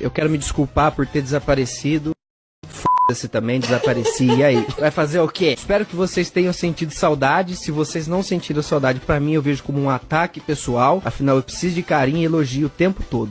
Eu quero me desculpar por ter desaparecido. Foda-se também, desapareci. E aí? Vai fazer o quê? Espero que vocês tenham sentido saudade. Se vocês não sentiram saudade, para mim eu vejo como um ataque pessoal. Afinal, eu preciso de carinho e elogio o tempo todo.